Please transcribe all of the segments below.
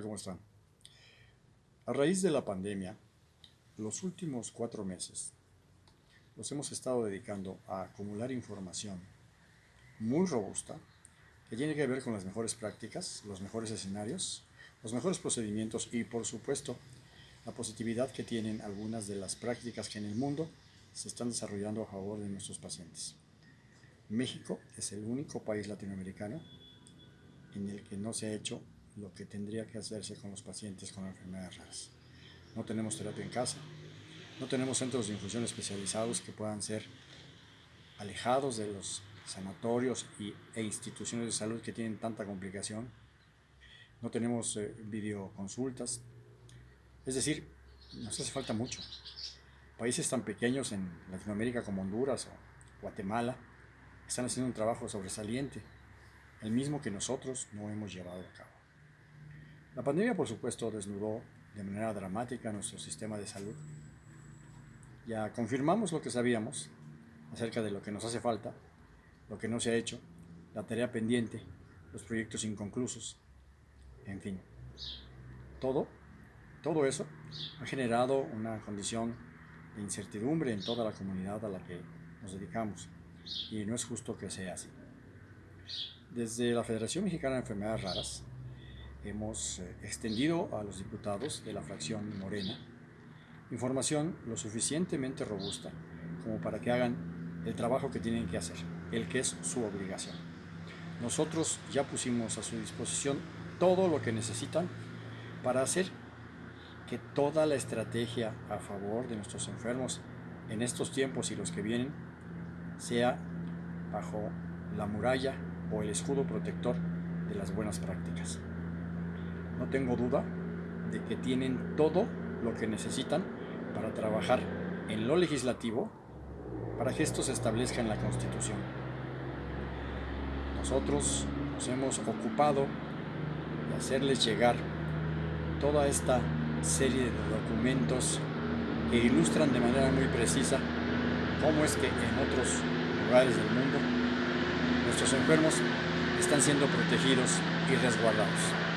¿Cómo están? A raíz de la pandemia, los últimos cuatro meses los hemos estado dedicando a acumular información muy robusta que tiene que ver con las mejores prácticas, los mejores escenarios, los mejores procedimientos y, por supuesto, la positividad que tienen algunas de las prácticas que en el mundo se están desarrollando a favor de nuestros pacientes. México es el único país latinoamericano en el que no se ha hecho lo que tendría que hacerse con los pacientes con enfermedades raras. No tenemos terapia en casa, no tenemos centros de infusión especializados que puedan ser alejados de los sanatorios y, e instituciones de salud que tienen tanta complicación. No tenemos eh, videoconsultas. Es decir, nos hace falta mucho. Países tan pequeños en Latinoamérica como Honduras o Guatemala están haciendo un trabajo sobresaliente, el mismo que nosotros no hemos llevado a cabo. La pandemia, por supuesto, desnudó de manera dramática nuestro sistema de salud. Ya confirmamos lo que sabíamos acerca de lo que nos hace falta, lo que no se ha hecho, la tarea pendiente, los proyectos inconclusos, en fin. Todo, todo eso ha generado una condición de incertidumbre en toda la comunidad a la que nos dedicamos y no es justo que sea así. Desde la Federación Mexicana de Enfermedades Raras hemos eh, extendido a los diputados de la fracción Morena información lo suficientemente robusta como para que hagan el trabajo que tienen que hacer, el que es su obligación. Nosotros ya pusimos a su disposición todo lo que necesitan para hacer que toda la estrategia a favor de nuestros enfermos en estos tiempos y los que vienen sea bajo la muralla o el escudo protector de las buenas prácticas. No tengo duda de que tienen todo lo que necesitan para trabajar en lo legislativo para que esto se establezca en la Constitución. Nosotros nos hemos ocupado de hacerles llegar toda esta serie de documentos que ilustran de manera muy precisa cómo es que en otros lugares del mundo nuestros enfermos están siendo protegidos y resguardados.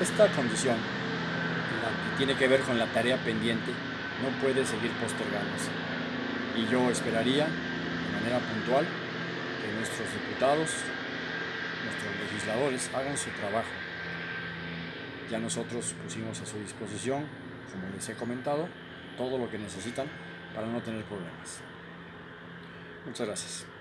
Esta condición, la que tiene que ver con la tarea pendiente, no puede seguir postergándose. Y yo esperaría, de manera puntual, que nuestros diputados, nuestros legisladores hagan su trabajo. Ya nosotros pusimos a su disposición, como les he comentado, todo lo que necesitan para no tener problemas. Muchas gracias.